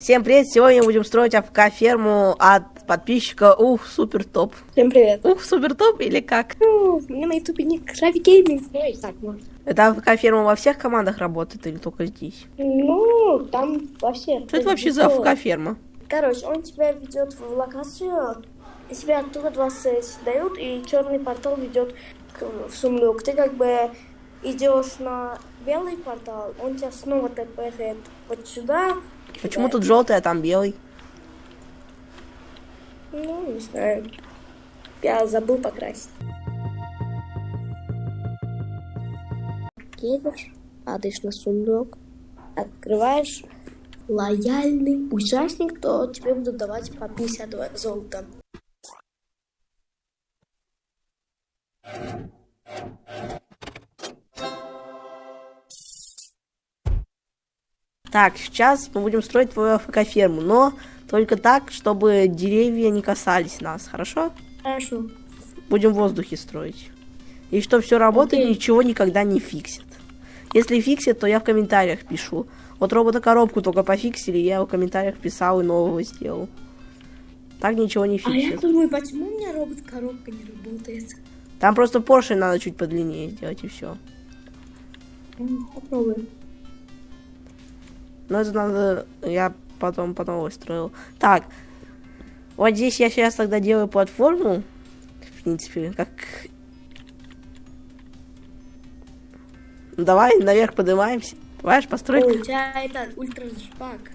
Всем привет! Сегодня будем строить АФК-ферму от подписчика Ух, супер топ. Всем привет. Ух, супер топ или как? Ну, у меня на ютубе ник Графи Гейминг. Ну, и так можно. Это АФК-ферма во всех командах работает или только здесь? Ну, там во всех. Что это вообще за АФК-ферма? Короче, он тебя ведет в локацию, и тебя оттуда два дают, и черный портал ведет в сундук. Ты как бы идешь на белый портал, он тебя снова тпхает вот сюда. Почему тут желтый, а там белый? Ну, не знаю. Я забыл покрасить. Едешь, падаешь на сундук, открываешь лояльный участник, то тебе будут давать по 50 золота. Так, сейчас мы будем строить твою AFK -ферму, но только так, чтобы деревья не касались нас, хорошо? Хорошо. Будем в воздухе строить. И чтобы все работает, Окей. ничего никогда не фиксит. Если фиксит, то я в комментариях пишу. Вот робота-коробку только пофиксили, я в комментариях писал и нового сделал. Так ничего не А я фиксит. думаю, почему у меня робот-коробка не работает? Там просто поршень надо чуть подлиннее сделать и все. М, Попробуем. Но это надо, я потом по новой строил. Так, вот здесь я сейчас тогда делаю платформу. В принципе, как... Ну, давай наверх поднимаемся. Давай построить. Ой, у тебя это ультра жпак.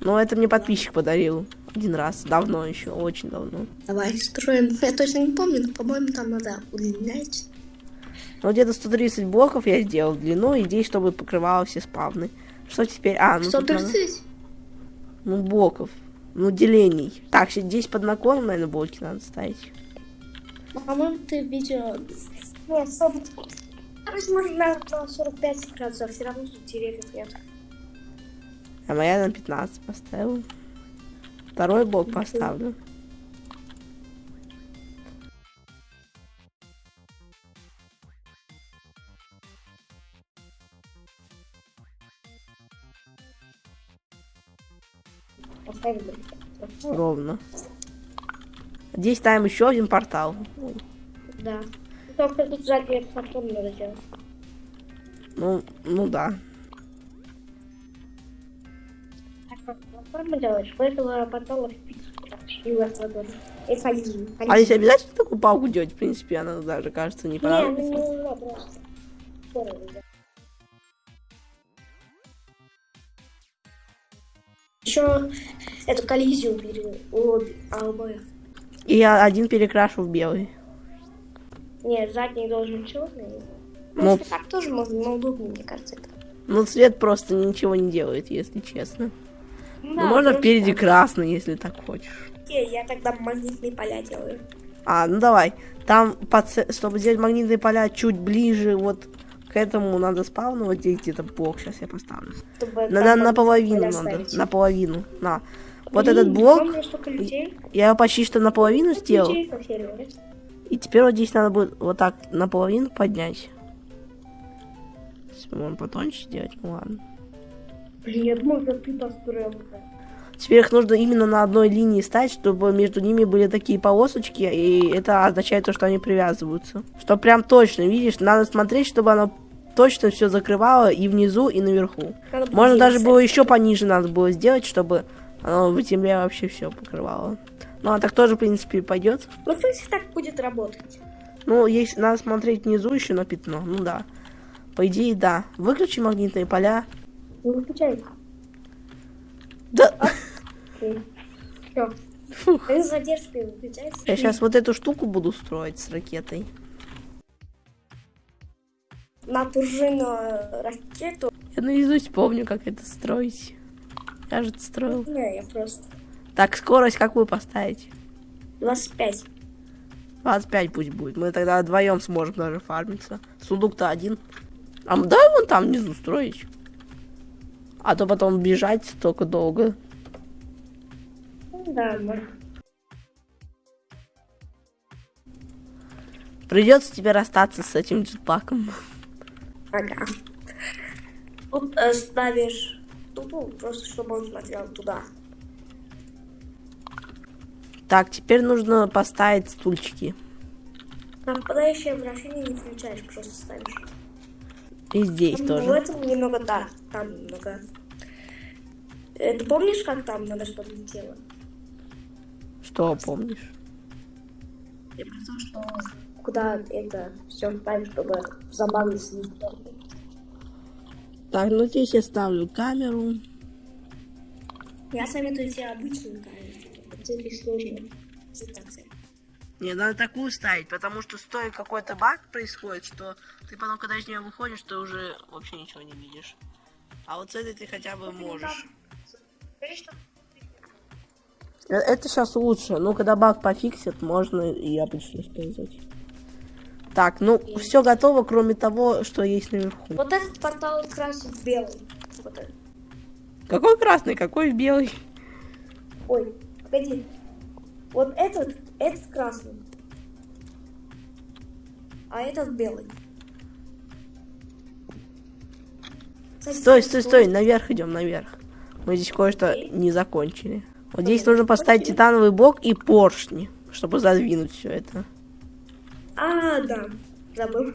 Ну, это мне подписчик подарил. Один раз. Давно еще, очень давно. Давай строим. Я точно не помню, но, по-моему, там надо удлинять. Ну, где-то 130 блоков я сделал длину, и здесь, чтобы покрывало все спавны. Что теперь? А, ну тут надо- 130? Ну, блоков. Ну, делений. Так, щ- здесь под наклоном, наверное, блоки надо ставить. По-моему, ты видео... Нет, 40... Короче, можно на на 45 градусов, все равно тут деревьев нет. А моя на 15 поставила. Второй блок поставлю. Ровно. Здесь ставим еще один портал. Да. Только тут сзади потом надо делать. Ну, ну да. Платформу делаешь, потом. А здесь обязательно такую палку делать? В принципе, она даже, кажется, не Не, понадобится. ну не надо просто. Еще эту коллизию у обе- а обоих. И я один перекрашу в белый. Нет, задний должен черный. Ну, Ну, если так тоже можно, но удобнее, мне кажется, это. Ну, цвет просто ничего не делает, если честно. Ну, Да, можно просто впереди так. красный, если так хочешь. Окей, Я тогда магнитные поля делаю. А, ну давай. Там, по ц- чтобы сделать магнитные поля чуть ближе, вот к этому надо спавну, вот здесь где-то блок, сейчас я поставлю. Чтобы На, на, наполовину надо, ставить. наполовину, на. Вот Блин, этот блок, я его почти что наполовину сделал. По серверу. И теперь вот здесь надо будет вот так наполовину поднять. Если можно потоньше сделать, ну ладно. Блин, я думал, что ты построил. Теперь их нужно именно на одной линии стать, чтобы между ними были такие полосочки, и это означает то, что они привязываются. Что прям точно, видишь, надо смотреть, чтобы оно точно все закрывало и внизу, и наверху. Надо Можно даже было еще пониже надо было сделать, чтобы оно в земле вообще все покрывало. Ну, а так тоже, в принципе, пойдет. Ну, в принципе, так будет работать. Ну, есть, надо смотреть внизу еще на пятно, ну да. По идее, да. Выключи магнитные поля. Не выключай. Да. Окей. Все. Выключается. Я сейчас вот эту штуку буду строить с ракетой. На пружину ракету. Я наизусть помню, как это строить. Я же это строил. Не, я просто. Так, скорость какую поставить? 25. 25 пусть будет. Мы тогда вдвоем сможем даже фармиться. Сундук-то один. А давай вон там внизу строить. А то потом бежать столько долго. Ну Да, можно. Придется тебе расстаться с этим джетпаком. Ага. Тут э, ставишь тупу, просто чтобы он смотрел туда. Так, теперь нужно поставить стульчики. На впадающее вращение не включаешь, просто ставишь. И здесь Там тоже. В этом немного, да, там немного. Э, Ты помнишь, как там надо, чтобы летело? Что помнишь? Я про то, что куда это все ставить, чтобы забавно снизу. Так, ну здесь я ставлю камеру. Я советую тебе обычную камеру. Сложной презентации. Не, надо такую ставить, потому что стоит какой-то баг происходит, что ты потом, когда из нее выходишь, ты уже вообще ничего не видишь. А вот с этой ты хотя бы можешь. Э, Это сейчас лучше. Ну, когда баг пофиксит, можно и обычно использовать. Так, ну, все готово, кроме того, что есть наверху. Вот этот портал красит белый. Вот этот. Какой красный, какой белый? Ой, погоди. Вот этот, этот красный. А этот белый. Кстати, Стой, стой, стой, наверх идем, наверх. Мы здесь кое-что не закончили. Вот здесь нужно поставить титановый блок и поршни, чтобы задвинуть все это. А, да. Забыл.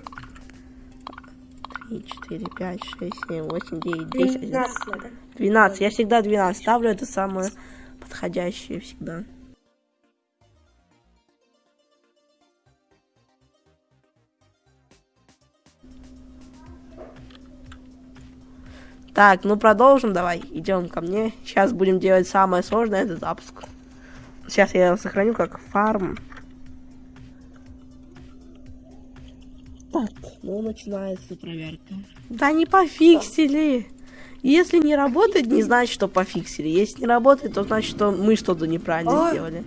3, 4, 5, 6, 7, 8, 9, 10, 11. 12 надо. 12. Я всегда 12 ставлю, это самое подходящее всегда. Так, ну продолжим, давай, идем ко мне. Сейчас будем делать самое сложное, это запуск. Сейчас я сохраню как фарм. Так, ну начинается проверка. Да не пофиксили. Если не работает, не значит, что пофиксили. Если не работает, то значит, что мы что-то неправильно Ой. сделали.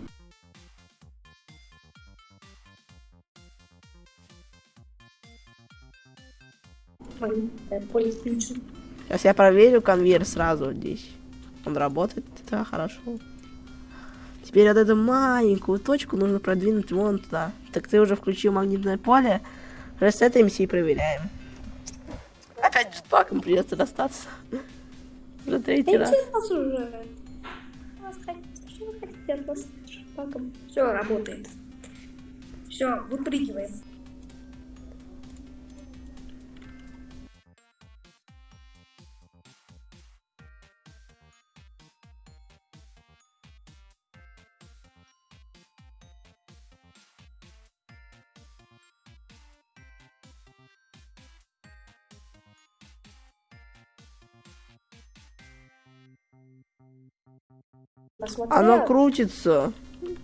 Сейчас я проверю конвейер сразу здесь. Он работает, да, хорошо. Теперь вот эту маленькую точку нужно продвинуть вон туда. Так ты уже включил магнитное поле. Ресетаемся и проверяем. Опять баком придется расстаться. Уже третий раз. Идите нас уже. Вас хотите, Что вы хотите от нас? Паком. Все, работает. Все, выпрыгиваем. Посмотрел? Оно крутится.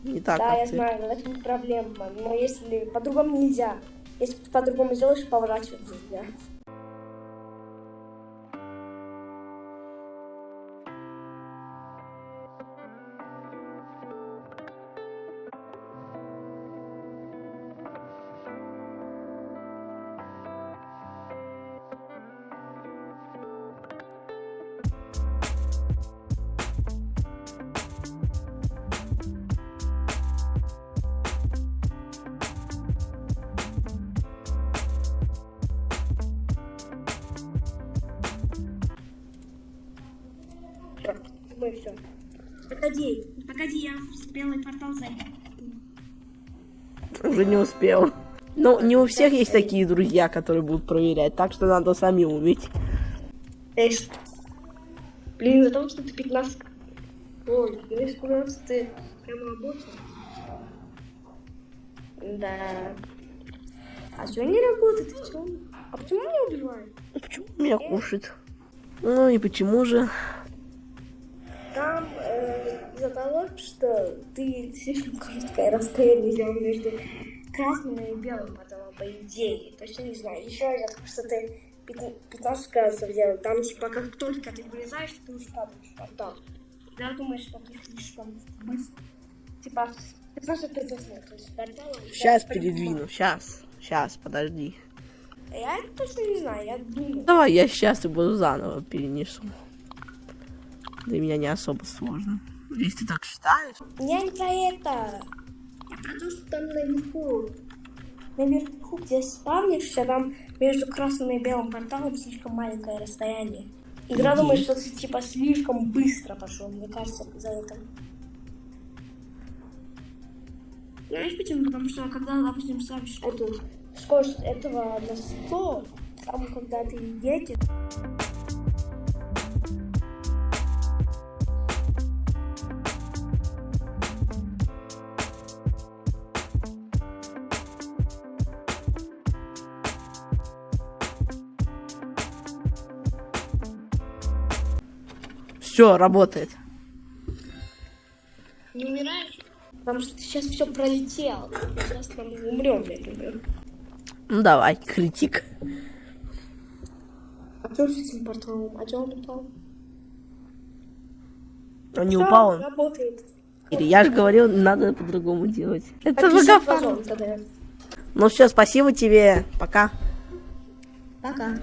Не так, Да, я ты. знаю, но это не проблема. Но если по-другому нельзя. Если по-другому сделаешь, поворачивать нельзя. Мы все. Погоди, погоди, я в белый портал зайду. Уже не успел. Ну, не у всех есть такие друзья, которые будут проверять, так что надо самим уметь. Эй, что? Блин, за того, что ты 15... Ой, ну если 15 ты прямо работал. Да. А что не работает? А почему не убивают? Ну, Почему меня кушает? Ну и почему же? Из-за того, что ты слишком короткое расстояние взял между красным и белым порталом, по идее. Точно не знаю. Еще того, что ты 15 раз взял. Там типа как только ты вылезаешь, ты уже падаешь в портал. Я думаю, что ты слишком быстро. Типа 15 ты заснул. То есть портал... Сейчас передвину, сейчас. Сейчас, подожди. Я точно не знаю, я думаю. Давай я сейчас и буду заново перенесу. Для меня не особо сложно. Если ты так считаешь. Я не про это. Я про то, что там наверху. Наверху, где спавнишься, там между красным и белым порталом слишком маленькое расстояние. Игра Иди. думает, что ты типа слишком быстро пошел, мне кажется, за это. Знаешь почему? Потому что когда, допустим, ставишь эту скорость этого на 100, там, когда ты едешь, Все, работает. не умираешь. Потому что ты сейчас все пролетел. Сейчас мы умрем, например. Ну давай, критик. А что с этим порталом? А что он упал? Он не Всё, упал он. работает. Я же говорил, надо по-другому делать. Это тогда. Ну все, спасибо тебе. Пока. Пока.